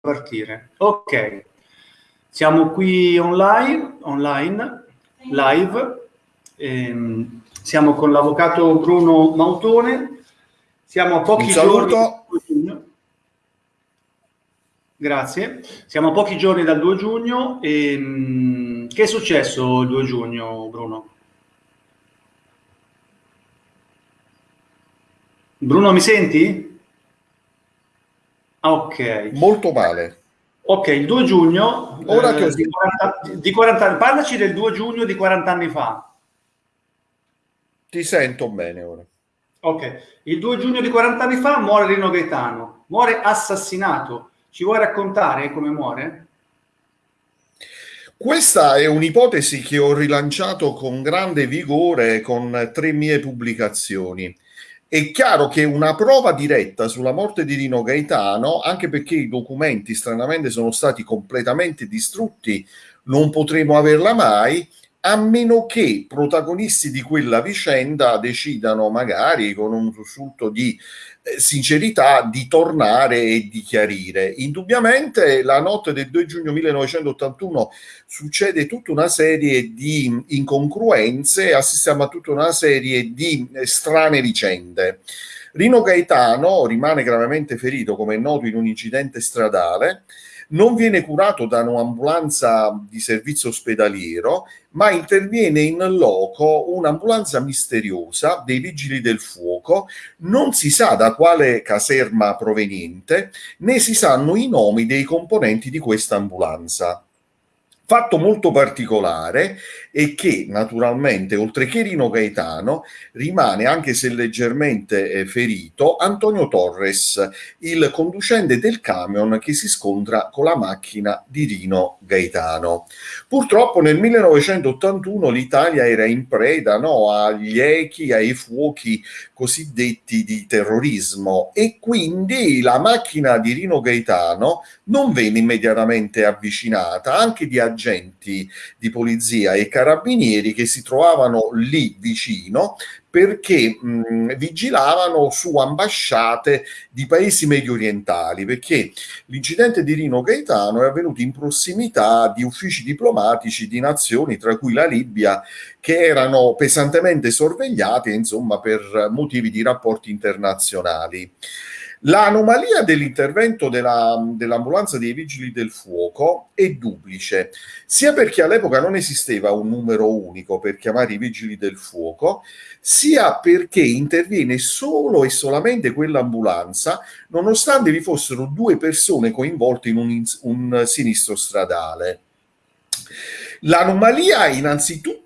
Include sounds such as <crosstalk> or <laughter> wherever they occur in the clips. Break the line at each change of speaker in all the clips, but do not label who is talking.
partire. Ok, siamo qui online, online live. Ehm, siamo con l'avvocato Bruno Mautone. Siamo a pochi giorni. Grazie. Siamo a pochi giorni dal 2 giugno. Ehm, che è successo il 2 giugno, Bruno? Bruno, mi senti? Ok.
Molto male.
Ok, il 2 giugno Ora eh, che... di, 40, di 40 anni. Parlaci del 2 giugno di 40 anni fa.
Ti sento bene ora.
Ok, il 2 giugno di 40 anni fa muore Rino Gaetano, muore assassinato. Ci vuoi raccontare come muore?
Questa è un'ipotesi che ho rilanciato con grande vigore con tre mie pubblicazioni. È chiaro che una prova diretta sulla morte di Rino Gaetano, anche perché i documenti stranamente sono stati completamente distrutti, non potremo averla mai, a meno che protagonisti di quella vicenda decidano magari con un sussulto di eh, sincerità di tornare e di chiarire. Indubbiamente la notte del 2 giugno 1981 succede tutta una serie di incongruenze, assistiamo a tutta una serie di eh, strane vicende. Rino Gaetano rimane gravemente ferito, come è noto, in un incidente stradale non viene curato da un'ambulanza di servizio ospedaliero, ma interviene in loco un'ambulanza misteriosa dei vigili del fuoco, non si sa da quale caserma proveniente, né si sanno i nomi dei componenti di questa ambulanza. Fatto molto particolare è che naturalmente, oltre che Rino Gaetano, rimane, anche se leggermente eh, ferito, Antonio Torres, il conducente del camion che si scontra con la macchina di Rino Gaetano. Purtroppo nel 1981 l'Italia era in preda no, agli echi, ai fuochi cosiddetti di terrorismo e quindi la macchina di Rino Gaetano non venne immediatamente avvicinata, anche di agenti di polizia e carabinieri che si trovavano lì vicino perché mh, vigilavano su ambasciate di paesi medio orientali, perché l'incidente di Rino Gaetano è avvenuto in prossimità di uffici diplomatici di nazioni, tra cui la Libia, che erano pesantemente sorvegliate, insomma, per motivi di rapporti internazionali. L'anomalia dell'intervento della, dell'ambulanza dei vigili del fuoco è duplice, sia perché all'epoca non esisteva un numero unico per chiamare i vigili del fuoco, sia perché interviene solo e solamente quell'ambulanza, nonostante vi fossero due persone coinvolte in un, un sinistro stradale. L'anomalia innanzitutto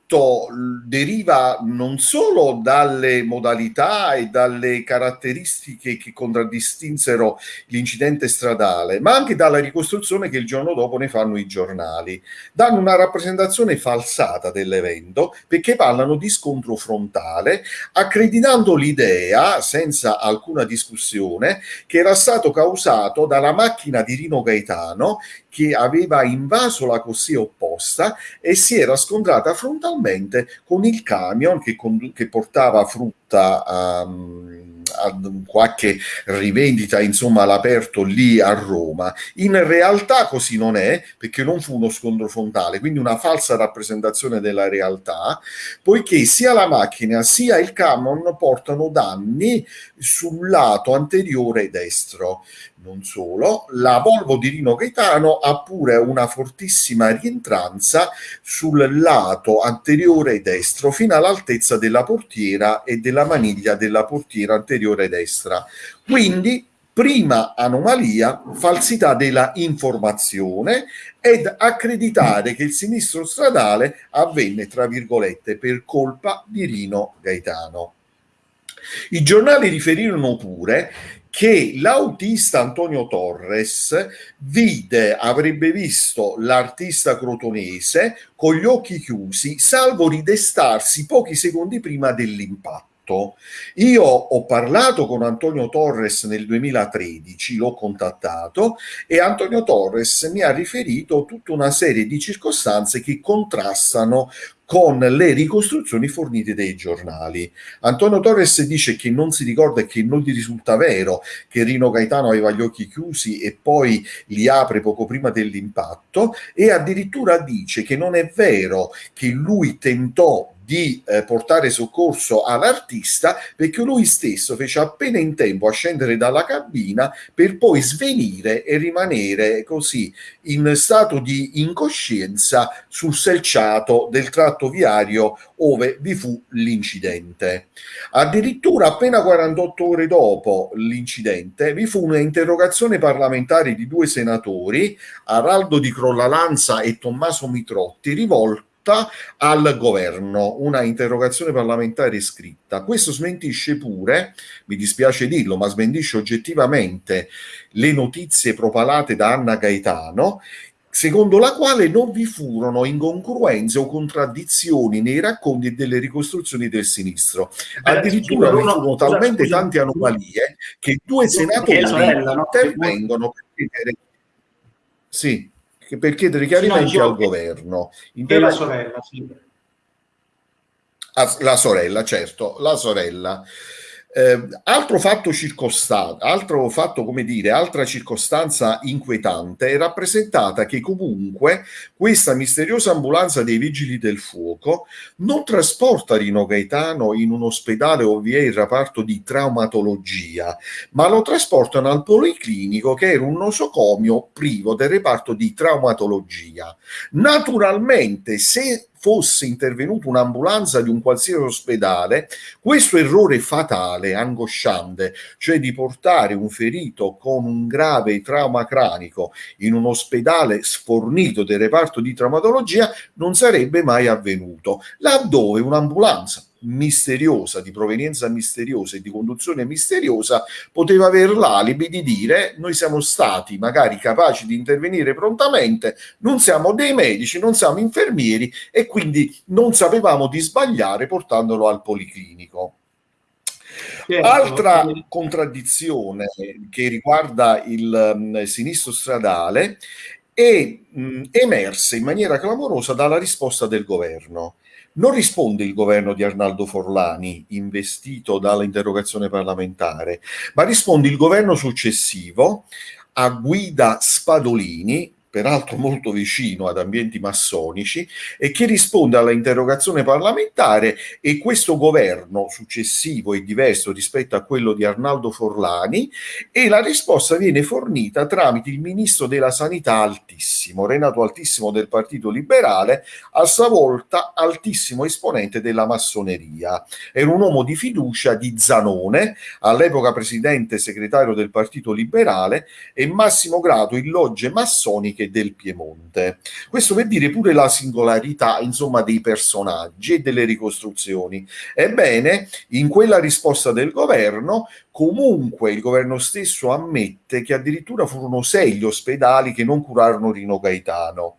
deriva non solo dalle modalità e dalle caratteristiche che contraddistinsero l'incidente stradale, ma anche dalla ricostruzione che il giorno dopo ne fanno i giornali. Danno una rappresentazione falsata dell'evento perché parlano di scontro frontale, accreditando l'idea, senza alcuna discussione, che era stato causato dalla macchina di Rino Gaetano che aveva invaso la corsia opposta e si era scontrata frontalmente con il camion che, che portava frutta um, a qualche rivendita insomma all'aperto lì a Roma. In realtà così non è perché non fu uno scontro frontale quindi una falsa rappresentazione della realtà poiché sia la macchina sia il camion portano danni sul lato anteriore destro non solo, la Volvo di Rino Gaetano ha pure una fortissima rientranza sul lato anteriore destro fino all'altezza della portiera e della maniglia della portiera anteriore destra. Quindi prima anomalia, falsità della informazione ed accreditare che il sinistro stradale avvenne, tra virgolette, per colpa di Rino Gaetano. I giornali riferirono pure che l'autista Antonio Torres vide, avrebbe visto l'artista crotonese con gli occhi chiusi, salvo ridestarsi pochi secondi prima dell'impatto fatto. Io ho parlato con Antonio Torres nel 2013, l'ho contattato e Antonio Torres mi ha riferito tutta una serie di circostanze che contrastano con le ricostruzioni fornite dai giornali. Antonio Torres dice che non si ricorda e che non gli risulta vero che Rino Gaetano aveva gli occhi chiusi e poi li apre poco prima dell'impatto e addirittura dice che non è vero che lui tentò di eh, portare soccorso all'artista perché lui stesso fece appena in tempo a scendere dalla cabina per poi svenire e rimanere così in stato di incoscienza sul selciato del tratto viario ove vi fu l'incidente. Addirittura appena 48 ore dopo l'incidente vi fu un'interrogazione parlamentare di due senatori, Araldo di Crollalanza e Tommaso Mitrotti, rivolta al governo, una interrogazione parlamentare scritta. Questo smentisce pure, mi dispiace dirlo, ma smentisce oggettivamente le notizie propalate da Anna Gaetano, secondo la quale non vi furono incongruenze o contraddizioni nei racconti e delle ricostruzioni del sinistro. Addirittura vi furono talmente tante anomalie che due senatori intervengono per chiedere... Sì per chiedere chiarimenti no, al governo.
E la sorella, sì.
Ah, la sorella, certo, la sorella. Eh, altro fatto circostante, altro fatto come dire, altra circostanza inquietante è rappresentata che comunque questa misteriosa ambulanza dei vigili del fuoco non trasporta Rino Gaetano in un ospedale o vi è il reparto di traumatologia, ma lo trasportano al policlinico che era un nosocomio privo del reparto di traumatologia. Naturalmente, se fosse intervenuta un'ambulanza di un qualsiasi ospedale, questo errore fatale, angosciante, cioè di portare un ferito con un grave trauma cranico in un ospedale sfornito del reparto di traumatologia, non sarebbe mai avvenuto, laddove un'ambulanza misteriosa, di provenienza misteriosa e di conduzione misteriosa, poteva avere l'alibi di dire noi siamo stati magari capaci di intervenire prontamente, non siamo dei medici, non siamo infermieri e quindi non sapevamo di sbagliare portandolo al policlinico. Certo. Altra contraddizione che riguarda il um, sinistro stradale è mh, emersa in maniera clamorosa dalla risposta del governo. Non risponde il governo di Arnaldo Forlani, investito dall'interrogazione parlamentare, ma risponde il governo successivo a guida Spadolini, peraltro molto vicino ad ambienti massonici, e che risponde alla interrogazione parlamentare e questo governo successivo è diverso rispetto a quello di Arnaldo Forlani e la risposta viene fornita tramite il ministro della sanità altissimo, Renato Altissimo del Partito Liberale, a sua volta altissimo esponente della massoneria. Era un uomo di fiducia di Zanone, all'epoca presidente segretario del Partito Liberale e massimo grado in logge massoniche anche del Piemonte. Questo per dire pure la singolarità, insomma, dei personaggi e delle ricostruzioni. Ebbene, in quella risposta del governo, comunque il governo stesso ammette che addirittura furono sei gli ospedali che non curarono Rino Gaetano.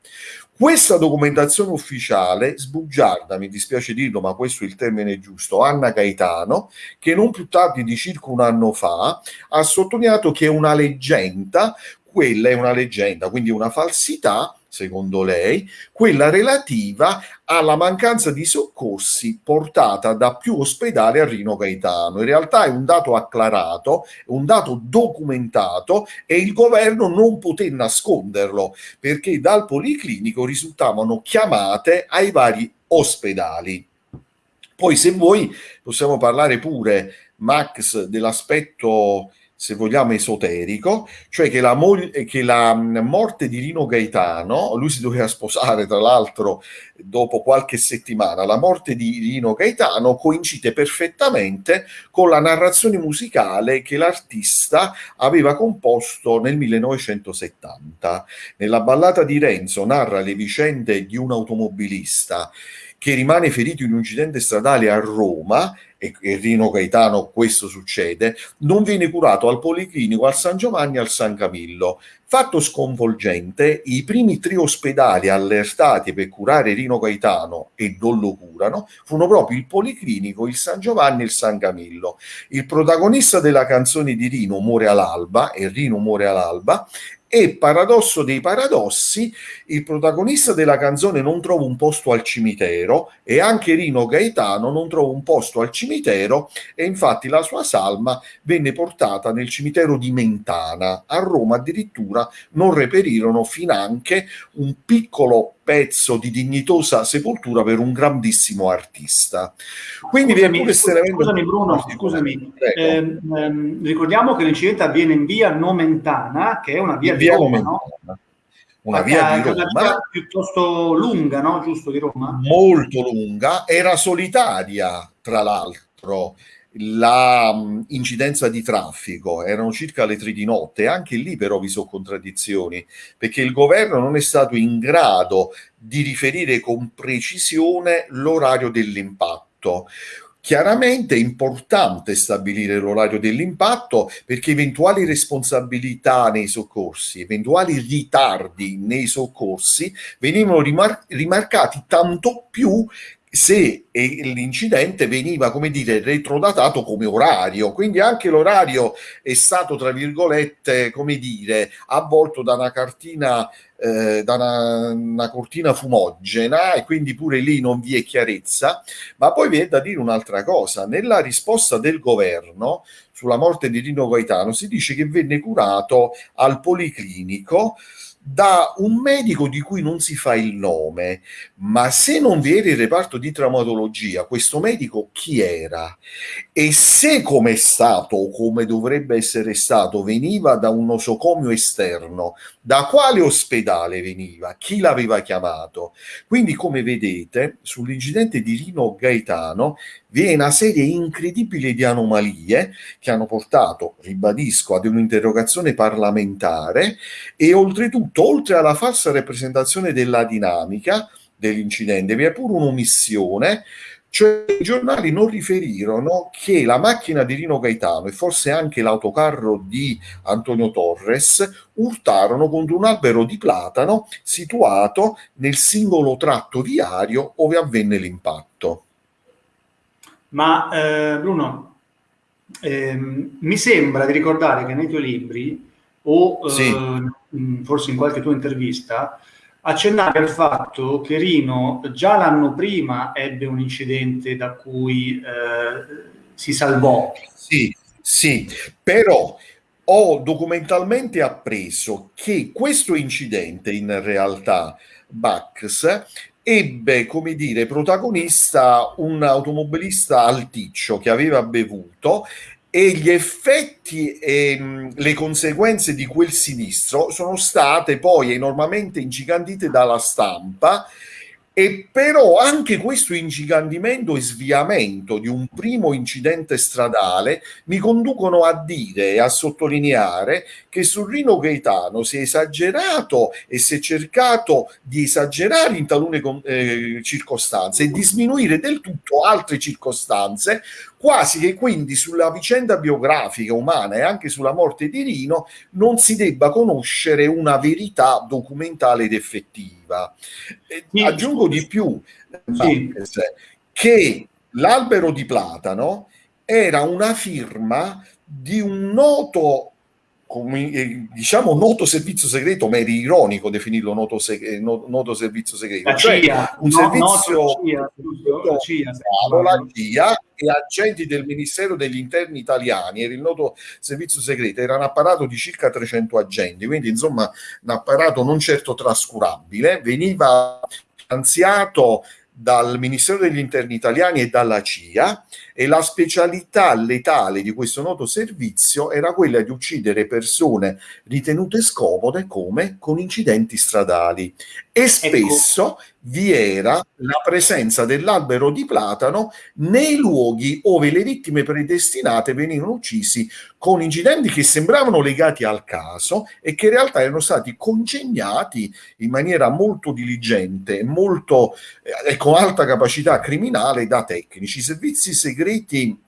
Questa documentazione ufficiale sbugiarda, mi dispiace dirlo, ma questo è il termine giusto, Anna Gaetano, che non più tardi di circa un anno fa ha sottolineato che è una leggenda quella è una leggenda, quindi una falsità, secondo lei, quella relativa alla mancanza di soccorsi portata da più ospedali a Rino Gaetano. In realtà è un dato acclarato, un dato documentato e il governo non poté nasconderlo perché dal policlinico risultavano chiamate ai vari ospedali. Poi se vuoi possiamo parlare pure, Max, dell'aspetto se vogliamo, esoterico, cioè che la, moglie, che la mm, morte di Rino Gaetano, lui si doveva sposare tra l'altro dopo qualche settimana, la morte di Rino Gaetano coincide perfettamente con la narrazione musicale che l'artista aveva composto nel 1970. Nella ballata di Renzo narra le vicende di un automobilista che rimane ferito in un incidente stradale a Roma e, e Rino Gaetano questo succede, non viene curato al Policlinico, al San Giovanni e al San Camillo. Fatto sconvolgente, i primi tre ospedali allertati per curare Rino Gaetano e non lo curano furono proprio il Policlinico, il San Giovanni e il San Camillo. Il protagonista della canzone di Rino muore all'alba e Rino muore all'alba e paradosso dei paradossi, il protagonista della canzone non trova un posto al cimitero e anche Rino Gaetano non trova un posto al cimitero e infatti la sua salma venne portata nel cimitero di Mentana. A Roma addirittura non reperirono finanche un piccolo pezzo di dignitosa sepoltura per un grandissimo artista.
Quindi scusami, pure scusami, scusami Bruno, scusami, eh, ehm, ricordiamo che l'incidente avviene in via Nomentana, che è una via, via di Roma, no?
Una via di Roma. Una via
piuttosto lunga, no? Giusto di Roma?
Molto lunga, era solitaria, tra l'altro la um, incidenza di traffico erano circa le tre di notte, anche lì però vi sono contraddizioni, perché il governo non è stato in grado di riferire con precisione l'orario dell'impatto. Chiaramente è importante stabilire l'orario dell'impatto perché eventuali responsabilità nei soccorsi, eventuali ritardi nei soccorsi venivano rimar- rimarcati tanto più se l'incidente veniva, come dire, retrodatato come orario, quindi anche l'orario è stato, tra virgolette, come dire, avvolto da una cartina, eh, da una, una, cortina fumogena e quindi pure lì non vi è chiarezza, ma poi vi è da dire un'altra cosa, nella risposta del governo sulla morte di Rino Gaetano si dice che venne curato al Policlinico da un medico di cui non si fa il nome, ma se non vi era il reparto di traumatologia, questo medico chi era? E se come è stato o come dovrebbe essere stato veniva da un nosocomio esterno, da quale ospedale veniva? Chi l'aveva chiamato? Quindi come vedete sull'incidente di Rino Gaetano vi è una serie incredibile di anomalie che hanno portato, ribadisco, ad un'interrogazione parlamentare e oltretutto, oltre alla falsa rappresentazione della dinamica dell'incidente, vi è pure un'omissione cioè i giornali non riferirono che la macchina di Rino Gaetano e forse anche l'autocarro di Antonio Torres urtarono contro un albero di platano situato nel singolo tratto viario dove avvenne l'impatto.
Ma eh, Bruno, ehm, mi sembra di ricordare che nei tuoi libri o eh, sì. forse in qualche tua intervista accennavi al fatto che Rino già l'anno prima ebbe un incidente da cui eh, si salvò.
Sì, sì, però ho documentalmente appreso che questo incidente in realtà Bax ebbe come dire protagonista un automobilista alticcio che aveva bevuto e gli effetti e mh, le conseguenze di quel sinistro sono state poi enormemente ingigantite dalla stampa e però anche questo ingigandimento e sviamento di un primo incidente stradale mi conducono a dire e a sottolineare che su Rino Gaetano si è esagerato e si è cercato di esagerare in talune eh, circostanze e di sminuire del tutto altre circostanze, quasi che quindi sulla vicenda biografica umana e anche sulla morte di Rino non si debba conoscere una verità documentale ed effettiva. Sì. Aggiungo di più sì. che l'albero di platano era una firma di un noto come, eh, diciamo noto servizio segreto, ma è ironico definirlo noto, seg- noto servizio segreto,
la cioè CIA,
un no, servizio CIA, la CIA, la CIA e agenti del Ministero degli Interni italiani, era il noto servizio segreto, era un apparato di circa 300 agenti, quindi insomma un apparato non certo trascurabile, veniva finanziato dal Ministero degli Interni italiani e dalla CIA e la specialità letale di questo noto servizio era quella di uccidere persone ritenute scomode come con incidenti stradali e ecco. spesso ecco. Vi era la presenza dell'albero di platano nei luoghi dove le vittime predestinate venivano uccisi con incidenti che sembravano legati al caso e che in realtà erano stati congegnati in maniera molto diligente, molto eh, con alta capacità criminale da tecnici, servizi segreti segreti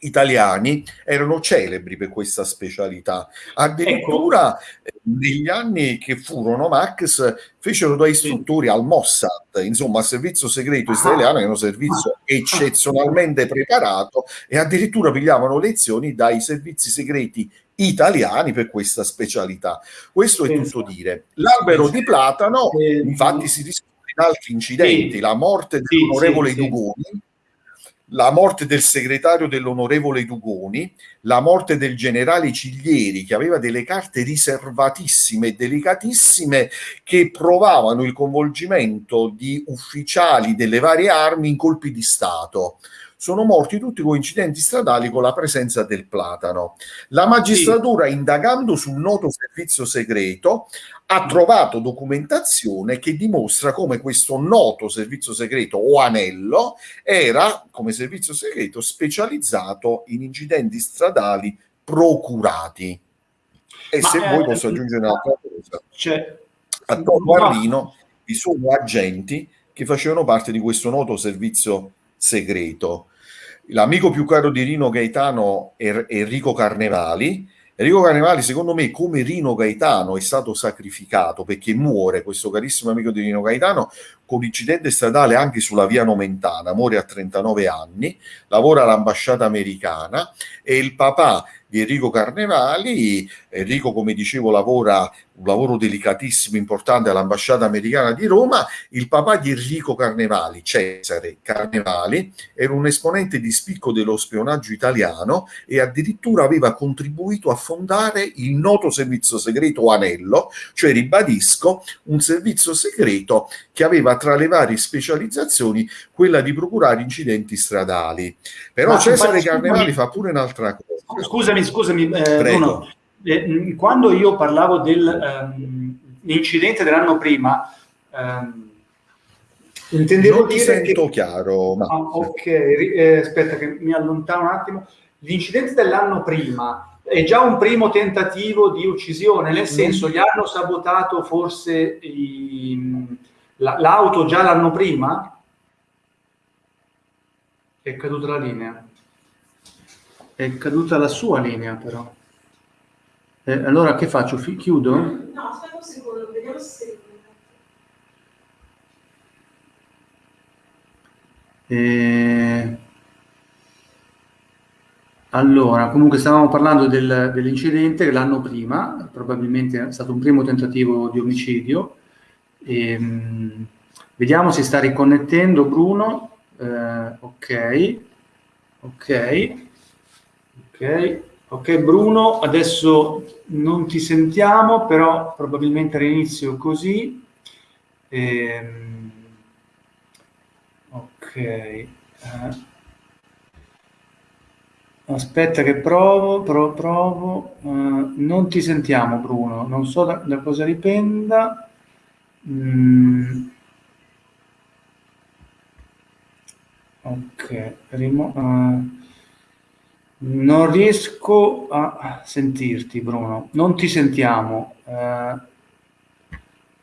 italiani erano celebri per questa specialità. Addirittura ecco. negli anni che furono Max fecero da istruttori al Mossad, insomma al servizio segreto ah. israeliano, che è un servizio ah. eccezionalmente preparato e addirittura pigliavano lezioni dai servizi segreti italiani per questa specialità. Questo è tutto dire. L'albero di platano, infatti, si discute in altri incidenti, la morte dell'onorevole Dugoni la morte del segretario dell'onorevole Dugoni, la morte del generale Ciglieri, che aveva delle carte riservatissime e delicatissime che provavano il coinvolgimento di ufficiali delle varie armi in colpi di Stato sono morti tutti con incidenti stradali con la presenza del platano. La magistratura, sì. indagando sul noto servizio segreto, ha trovato documentazione che dimostra come questo noto servizio segreto o anello era, come servizio segreto, specializzato in incidenti stradali procurati. E Ma se eh, vuoi posso aggiungere un'altra cosa. Cioè, a Rino vi sono agenti che facevano parte di questo noto servizio segreto. L'amico più caro di Rino Gaetano è Enrico Carnevali. Enrico Carnevali, secondo me, come Rino Gaetano, è stato sacrificato perché muore questo carissimo amico di Rino Gaetano con incidente stradale anche sulla via Nomentana, muore a 39 anni, lavora all'ambasciata americana e il papà di Enrico Carnevali. Enrico, come dicevo, lavora un lavoro delicatissimo, importante all'ambasciata americana di Roma. Il papà di Enrico Carnevali, Cesare Carnevali, era un esponente di spicco dello spionaggio italiano e addirittura aveva contribuito a fondare il noto servizio segreto Anello, cioè ribadisco, un servizio segreto che aveva tra le varie specializzazioni quella di procurare incidenti stradali. Però Ma Cesare Carnevali fa pure un'altra cosa.
Scusami, scusami, eh, Bruno. Eh, quando io parlavo dell'incidente ehm, dell'anno prima, ehm,
intendevo non dire sento che... chiaro.
Ma... Ah, ok, eh, aspetta che mi allontano un attimo. L'incidente dell'anno prima è già un primo tentativo di uccisione, nel senso gli hanno sabotato forse la, l'auto già l'anno prima? È caduta la linea. È caduta la sua linea però. Eh, allora che faccio? Fi- chiudo? No, aspetta un secondo, vediamo se eh, allora, comunque stavamo parlando del, dell'incidente l'anno prima, probabilmente è stato un primo tentativo di omicidio. E, mh, vediamo se sta riconnettendo Bruno. Eh, ok, ok, ok. Ok Bruno, adesso non ti sentiamo, però probabilmente all'inizio così. Ehm, ok. Eh, aspetta che provo, provo, provo. Uh, non ti sentiamo Bruno, non so da, da cosa dipenda. Mm. Ok, rimo, uh, non riesco a sentirti, Bruno. Non ti sentiamo. Eh,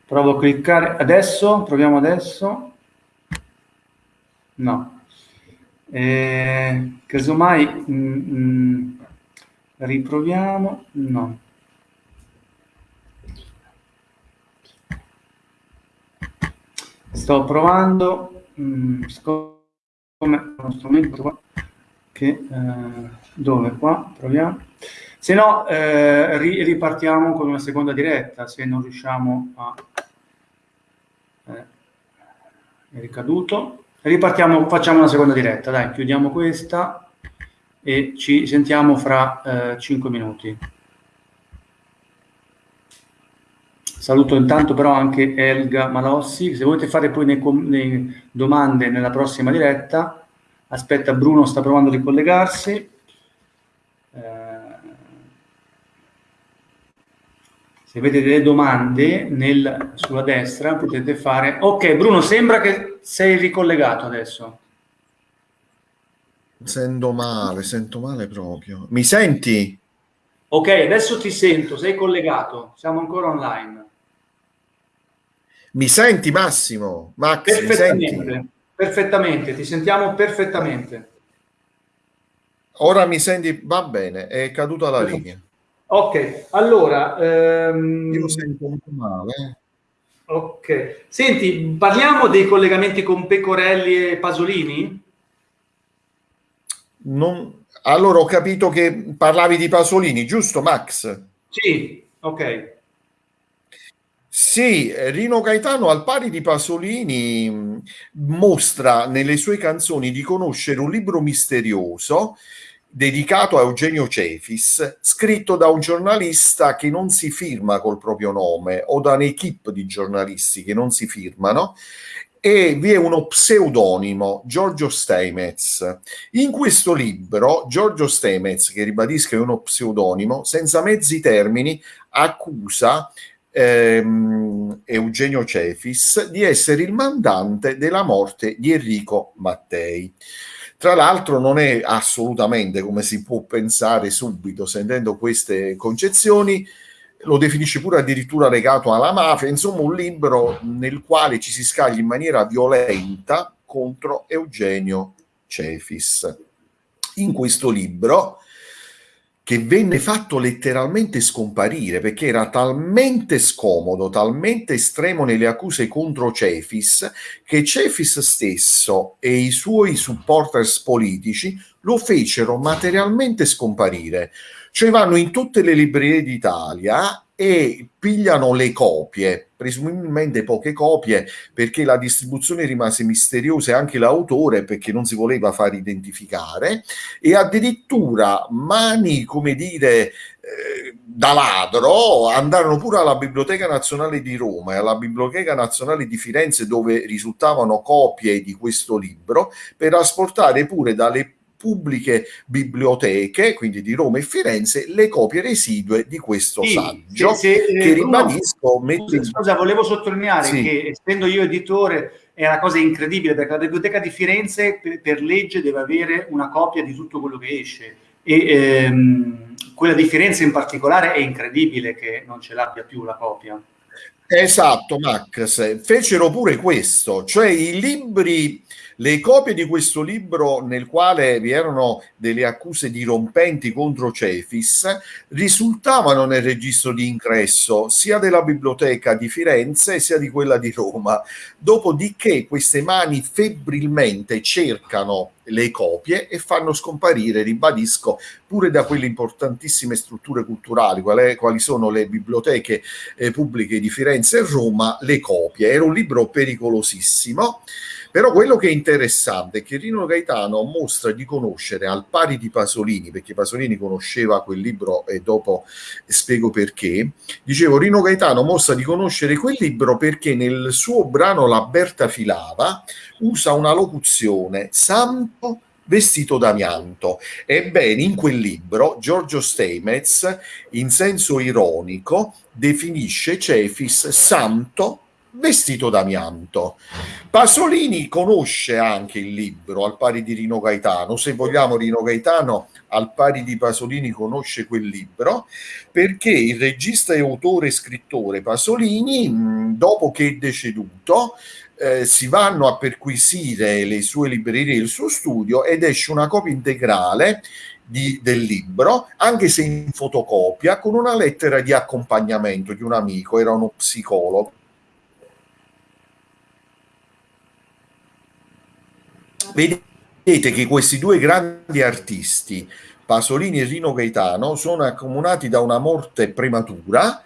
provo a cliccare adesso. Proviamo adesso. No. Eh, casomai mm, mm, riproviamo. No. Sto provando. Mm, come uno strumento che eh, dove? Qua? Proviamo. Se no eh, ri, ripartiamo con una seconda diretta se non riusciamo a eh, è ricaduto. Ripartiamo facciamo una seconda diretta dai chiudiamo questa e ci sentiamo fra eh, 5 minuti. Saluto intanto però anche Elga Malossi. Se volete fare poi le, le domande nella prossima diretta Aspetta, Bruno sta provando a ricollegarsi. Eh, se avete delle domande nel, sulla destra potete fare... Ok, Bruno, sembra che sei ricollegato adesso.
Sento male, sento male proprio. Mi senti?
Ok, adesso ti sento, sei collegato, siamo ancora online.
Mi senti Massimo? Max, mi senti?
Perfettamente, ti sentiamo perfettamente.
Ora mi senti? Va bene, è caduta la linea.
Ok, allora...
Ehm... Io sento molto male.
Ok. Senti, parliamo dei collegamenti con Pecorelli e Pasolini?
Non... Allora ho capito che parlavi di Pasolini, giusto Max?
Sì, ok.
Sì, Rino Gaetano al pari di Pasolini mostra nelle sue canzoni di conoscere un libro misterioso dedicato a Eugenio Cefis, scritto da un giornalista che non si firma col proprio nome o da un'equipe di giornalisti che non si firmano e vi è uno pseudonimo, Giorgio Stemez. In questo libro, Giorgio Stemez, che ribadisco è uno pseudonimo, senza mezzi termini, accusa ehm, Eugenio Cefis di essere il mandante della morte di Enrico Mattei. Tra l'altro non è assolutamente come si può pensare subito sentendo queste concezioni, lo definisce pure addirittura legato alla mafia, insomma un libro nel quale ci si scaglia in maniera violenta contro Eugenio Cefis. In questo libro che venne fatto letteralmente scomparire perché era talmente scomodo, talmente estremo nelle accuse contro Cefis, che Cefis stesso e i suoi supporters politici lo fecero materialmente scomparire. Cioè vanno in tutte le librerie d'Italia e pigliano le copie, presumibilmente poche copie, perché la distribuzione rimase misteriosa e anche l'autore perché non si voleva far identificare e addirittura mani, come dire, eh, da ladro andarono pure alla Biblioteca Nazionale di Roma e alla Biblioteca Nazionale di Firenze dove risultavano copie di questo libro per asportare pure dalle pubbliche biblioteche, quindi di Roma e Firenze, le copie residue di questo sì, saggio se, se, che eh, ribadisco...
Scusa, scusa, volevo sottolineare sì. che essendo io editore è una cosa incredibile perché la biblioteca di Firenze per, per legge deve avere una copia di tutto quello che esce e ehm, quella di Firenze in particolare è incredibile che non ce l'abbia più la copia.
Esatto, Max, fecero pure questo, cioè i libri le copie di questo libro, nel quale vi erano delle accuse dirompenti contro Cefis, risultavano nel registro di ingresso sia della biblioteca di Firenze sia di quella di Roma. Dopodiché queste mani febbrilmente cercano le copie e fanno scomparire, ribadisco, pure da quelle importantissime strutture culturali, quali, sono le biblioteche eh, pubbliche di Firenze e Roma, le copie. Era un libro pericolosissimo. Però quello che è interessante è che Rino Gaetano mostra di conoscere al pari di Pasolini, perché Pasolini conosceva quel libro e dopo spiego perché, dicevo Rino Gaetano mostra di conoscere quel libro perché nel suo brano La Berta filava usa una locuzione santo vestito d'amianto. Ebbene, in quel libro Giorgio Stemez, in senso ironico, definisce Cefis santo vestito d'amianto. Pasolini conosce anche il libro, al pari di Rino Gaetano, se vogliamo Rino Gaetano al pari di Pasolini conosce quel libro, perché il regista e autore e scrittore Pasolini, dopo che è deceduto, eh, si vanno a perquisire le sue librerie e il suo studio ed esce una copia integrale di, del libro, anche se in fotocopia, con una lettera di accompagnamento di un amico, era uno psicologo. Vedete che questi due grandi artisti, Pasolini e Rino Gaetano, sono accomunati da una morte prematura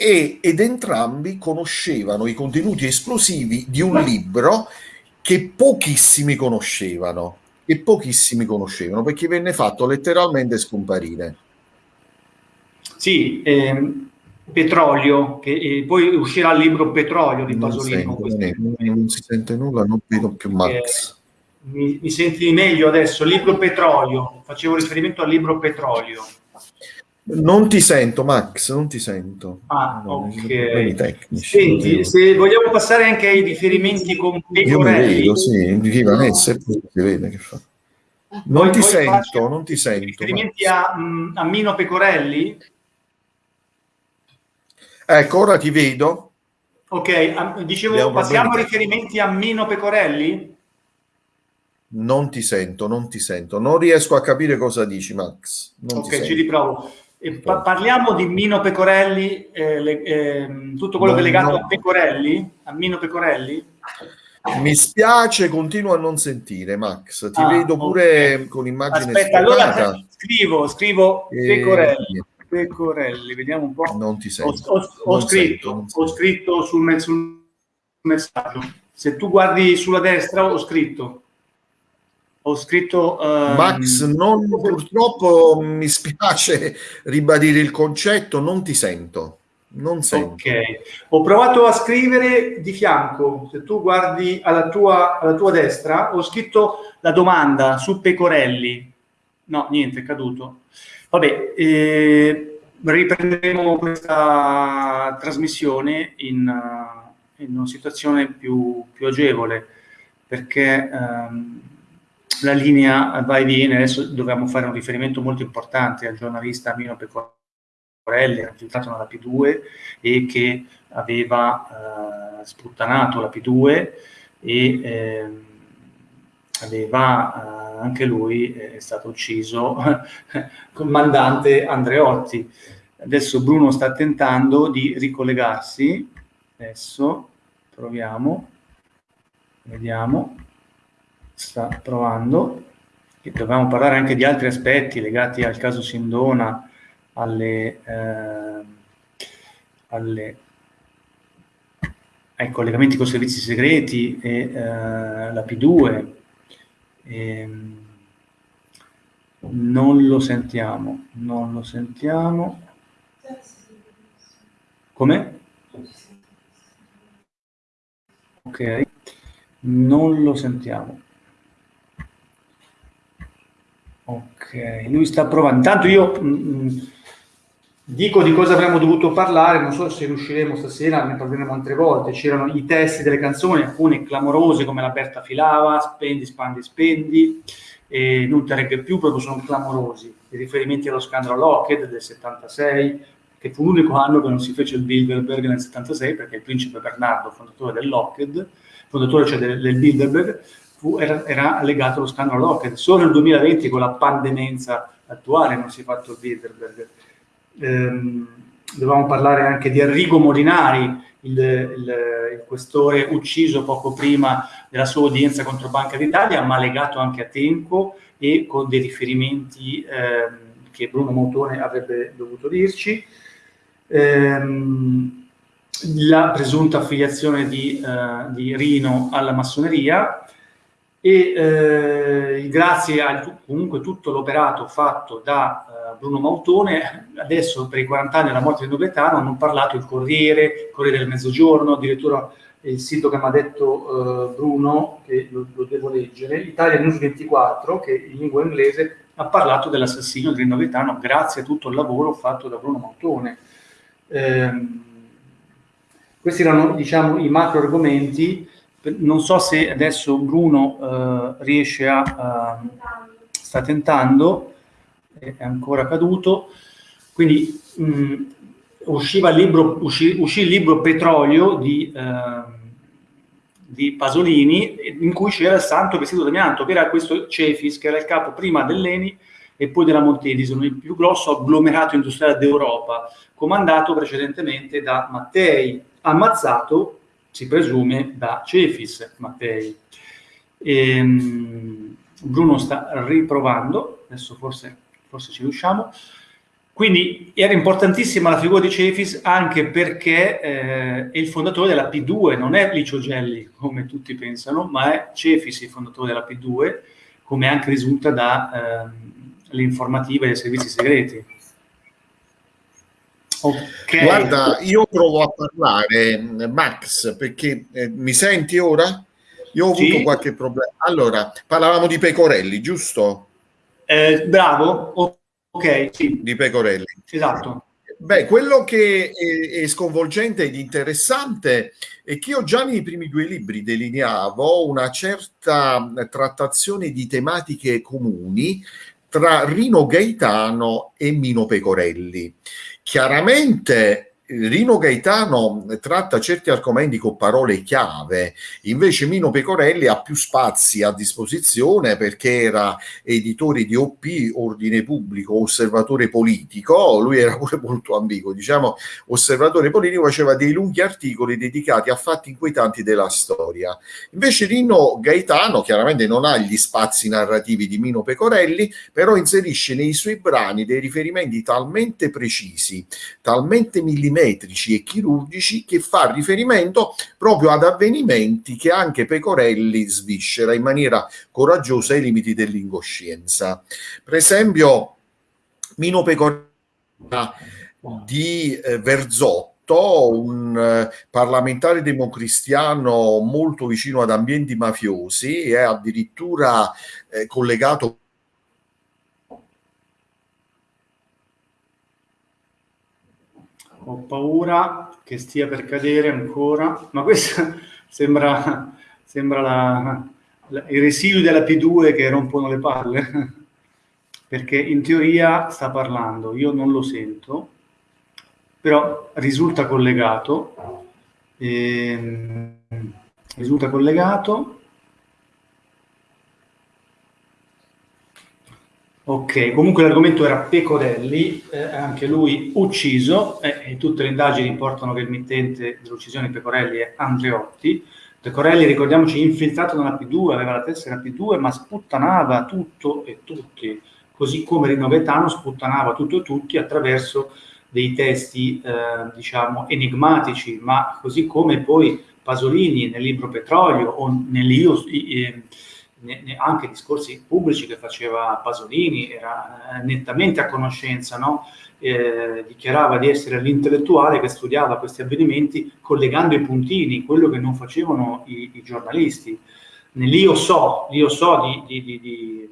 e, ed entrambi conoscevano i contenuti esplosivi di un libro che pochissimi conoscevano, e pochissimi conoscevano perché venne fatto letteralmente scomparire.
Sì, ehm, Petrolio, che eh, poi uscirà il libro Petrolio di Pasolini.
Non, sento, non, si sente nulla, non vedo più Max.
Mi, mi, senti meglio adesso? Libro Petrolio, facevo riferimento al libro Petrolio.
Non ti sento, Max, non ti sento.
Ah, no, ok. Tecnici, Senti, se vogliamo passare anche ai riferimenti con
Pecorelli. Io vedo, sì, viva Nessa, si vede che fa. Non poi, ti poi sento, non ti sento.
Riferimenti a, mm, a Mino Pecorelli?
Ecco, ora ti vedo.
Ok, dicevo, passiamo a riferimenti a Mino Pecorelli?
Non ti sento, non ti sento. Non riesco a capire cosa dici, Max. Non
ok, ci riprovo. Pa- parliamo di Mino Pecorelli, eh, le, eh, tutto quello no, che è legato no. a Pecorelli, a Mino Pecorelli?
Mi spiace, continuo a non sentire, Max. Ti ah, vedo pure okay. con immagine
Aspetta, sfocata. allora scrivo, scrivo e... Pecorelli. Pecorelli, vediamo un po'.
Non ti sento.
Ho, ho, ho scritto, sento, ho scritto sul, sul messaggio. Se tu guardi sulla destra, ho scritto ho scritto...
Um... Max, non, purtroppo mi spiace <laughs> ribadire il concetto, non ti sento. Non sento.
Ok, ho provato a scrivere di fianco, se tu guardi alla tua, alla tua destra, ho scritto la domanda su Pecorelli. No, niente, è caduto. Vabbè, eh, riprenderemo questa trasmissione in, uh, in una situazione più, più agevole, perché... Um, la linea va e viene, adesso dobbiamo fare un riferimento molto importante al giornalista Mino Pecorelli, risultato nella P2 e che aveva eh, sputtanato la P2 e eh, aveva eh, anche lui eh, è stato ucciso <laughs> comandante Andreotti. Adesso Bruno sta tentando di ricollegarsi, adesso proviamo, vediamo sta provando. E dovevamo parlare anche di altri aspetti legati al caso Sindona, alle, eh, alle, ai collegamenti con i servizi segreti e eh, la P2. E, ehm, non lo sentiamo, non lo sentiamo. Come? Ok, non lo sentiamo. Ok, lui sta provando. Intanto io mh, mm, mm, dico di cosa avremmo dovuto parlare, non so se riusciremo stasera, ne parleremo altre volte. C'erano i testi delle canzoni, alcune clamorose come la Berta Filava, Spendi, Spandi, Spendi, e non te regge più, proprio sono clamorosi. I riferimenti allo scandalo Lockheed del 76, che fu l'unico anno che non si fece il Bilderberg nel 76, perché il principe Bernardo, fondatore del Lockheed, fondatore cioè del, del Bilderberg, fu, era, era, legato allo scandalo Lockheed. Solo nel 2020 con la pandemenza attuale non si è fatto il Bilderberg. Ehm, dovevamo parlare anche di Enrico Molinari, il, il, il, questore ucciso poco prima della sua udienza contro Banca d'Italia, ma legato anche a tempo e con dei riferimenti ehm, che Bruno Motone avrebbe dovuto dirci. Ehm, la presunta affiliazione di, uh, di Rino alla massoneria, e eh, grazie a comunque tutto l'operato fatto da eh, Bruno Mautone, adesso per i 40 anni della morte di Nobletano hanno parlato il Corriere, il Corriere del Mezzogiorno, addirittura il sito che mi ha detto eh, Bruno, che lo, lo, devo leggere, Italia News 24, che in lingua inglese ha parlato dell'assassinio di Nobletano grazie a tutto il lavoro fatto da Bruno Mautone. Ehm, questi erano diciamo, i macro argomenti non so se adesso Bruno uh, riesce a... Uh, sta tentando, è ancora caduto, quindi mh, usciva il libro, uscì, uscì, il libro Petrolio di, uh, di, Pasolini, in cui c'era il santo vestito d'amianto, che era questo Cefis, che era il capo prima dell'Eni e poi della Montedison, il più grosso agglomerato industriale d'Europa, comandato precedentemente da Mattei, ammazzato si presume da Cefis Mattei. E, um, Bruno sta riprovando, adesso forse, forse ci riusciamo. Quindi era importantissima la figura di Cefis anche perché eh, è il fondatore della P2, non è Licio Gelli come tutti pensano, ma è Cefis il fondatore della P2, come anche risulta dalle eh, informative dei servizi segreti.
Okay. Guarda, io provo a parlare, Max, perché eh, mi senti ora? Io ho avuto sì. qualche problema. Allora, parlavamo di Pecorelli, giusto?
Eh, bravo, ok, sì.
Di Pecorelli.
Esatto.
Beh, quello che è, è, sconvolgente ed interessante è che io già nei primi due libri delineavo una certa trattazione di tematiche comuni tra Rino Gaetano e Mino Pecorelli. Chiaramente Rino Gaetano tratta certi argomenti con parole chiave, invece Mino Pecorelli ha più spazi a disposizione perché era editore di OP, Ordine Pubblico, osservatore politico, lui era pure molto ambiguo, diciamo osservatore politico, faceva dei lunghi articoli dedicati a fatti inquietanti della storia. Invece Rino Gaetano chiaramente non ha gli spazi narrativi di Mino Pecorelli, però inserisce nei suoi brani dei riferimenti talmente precisi, talmente millimetrici, metrici e chirurgici che fa riferimento proprio ad avvenimenti che anche Pecorelli sviscera in maniera coraggiosa ai limiti dell'incoscienza. Per esempio, Mino Pecorelli di eh, Verzotto, un eh, parlamentare democristiano molto vicino ad ambienti mafiosi e addirittura eh, collegato
ho paura che stia per cadere ancora, ma questo <laughs> sembra, sembra la, la, i residui della P2 che rompono le palle, <laughs> perché in teoria sta parlando, io non lo sento, però risulta collegato, ehm, risulta collegato, Ok, comunque l'argomento era Pecorelli, eh, anche lui ucciso, eh, e tutte le indagini portano che il mittente dell'uccisione di Pecorelli è Andreotti. Pecorelli, ricordiamoci, infiltrato nella P2, aveva la tessera P2, ma sputtanava tutto e tutti, così come Rino Gaetano sputtanava tutto e tutti attraverso dei testi, eh, diciamo, enigmatici, ma così come poi Pasolini nel libro Petrolio o nell'Io... Eh, anche discorsi pubblici che faceva Pasolini, era eh, nettamente a conoscenza, no? eh, dichiarava di essere l'intellettuale che studiava questi avvenimenti collegando i puntini, quello che non facevano i, i giornalisti. Nell'io so, l'io so di, di, di,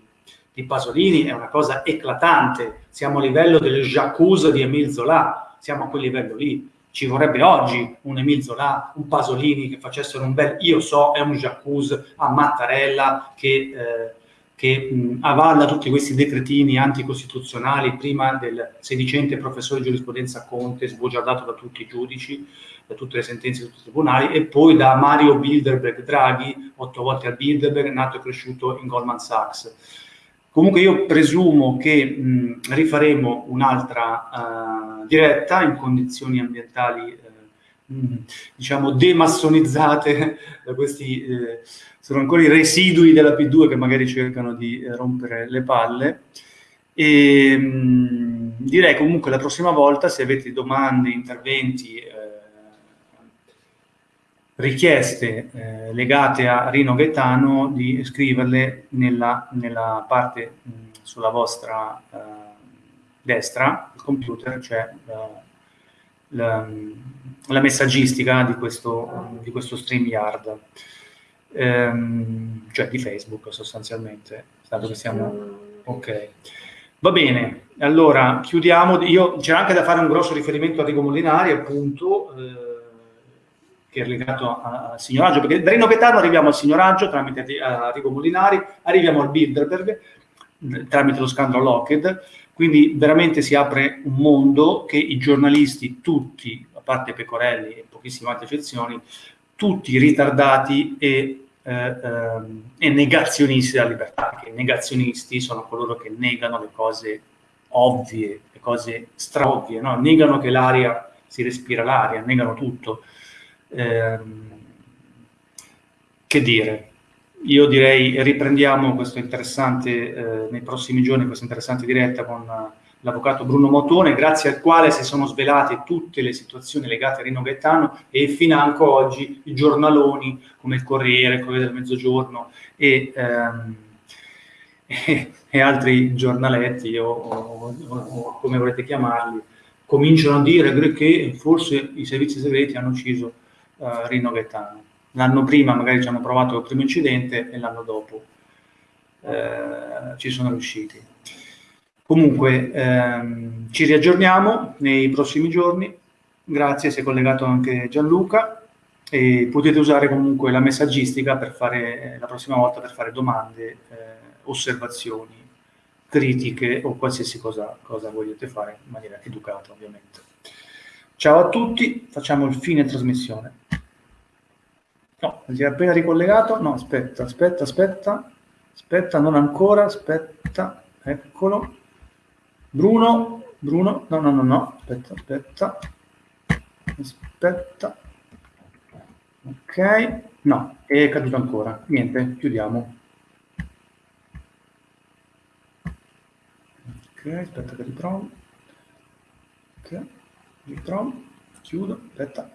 di, Pasolini è una cosa eclatante, siamo a livello del Jacques di Emile Zola, siamo a quel livello lì ci vorrebbe oggi un Emil Zola, un Pasolini che facessero un bel io so, è un Jacuzzi a Mattarella che, eh, che mh, avalla tutti questi decretini anticostituzionali prima del sedicente professore di giurisprudenza Conte, sbugiardato da tutti i giudici, da tutte le sentenze di tutti i tribunali, e poi da Mario Bilderberg Draghi, otto volte al Bilderberg, nato e cresciuto in Goldman Sachs. Comunque io presumo che mh, rifaremo un'altra uh, diretta in condizioni ambientali uh, mh, diciamo demassonizzate da questi eh, sono ancora i residui della P2 che magari cercano di eh, rompere le palle. E mh, direi comunque la prossima volta se avete domande, interventi eh, richieste eh, legate a Rino Gaetano di scriverle nella, nella parte mh, sulla vostra eh, destra del computer, c'è la, la, la, messaggistica di questo, di questo StreamYard, ehm, cioè di Facebook sostanzialmente, dato che siamo... Ok. Va bene, allora chiudiamo. Io, c'è anche da fare un grosso riferimento a Rigo Molinari, appunto, eh, che è legato al signoraggio, perché da Rino Gaetano arriviamo al signoraggio tramite Arrigo Molinari, arriviamo al Bilderberg tramite lo scandalo Lockheed, quindi veramente si apre un mondo che i giornalisti tutti, a parte Pecorelli e pochissime altre eccezioni, tutti ritardati e, eh, ehm, e negazionisti della libertà, perché i negazionisti sono coloro che negano le cose ovvie, le cose straovvie, no? negano che l'aria si respira l'aria, negano tutto. Ehm, che dire? Io direi riprendiamo questo interessante, eh, nei prossimi giorni, questa interessante diretta con uh, l'avvocato Bruno Motone, grazie al quale si sono svelate tutte le situazioni legate a Rino Gaetano e financo oggi i giornaloni come il Corriere, il Corriere del Mezzogiorno e, ehm, e, <laughs> e altri giornaletti o, o, o, come volete chiamarli, cominciano a dire che forse i servizi segreti hanno ucciso uh, Rino Gaetano. L'anno prima magari ci hanno provato il primo incidente e l'anno dopo uh, ci sono riusciti. Comunque ehm, ci riaggiorniamo nei prossimi giorni, grazie, si è collegato anche Gianluca e potete usare comunque la messaggistica per fare, eh, la prossima volta per fare domande, eh, osservazioni, critiche o qualsiasi cosa, cosa vogliate fare in maniera educata ovviamente. Ciao a tutti, facciamo il fine trasmissione. No, si è appena ricollegato. No, aspetta, aspetta, aspetta. Aspetta, non ancora, aspetta. Eccolo. Bruno, Bruno, no, no, no, no, aspetta, aspetta. Aspetta. Ok, no, è caduto ancora. Niente, chiudiamo. Ok, aspetta che riprovo. Ok, riprovo, chiudo, aspetta.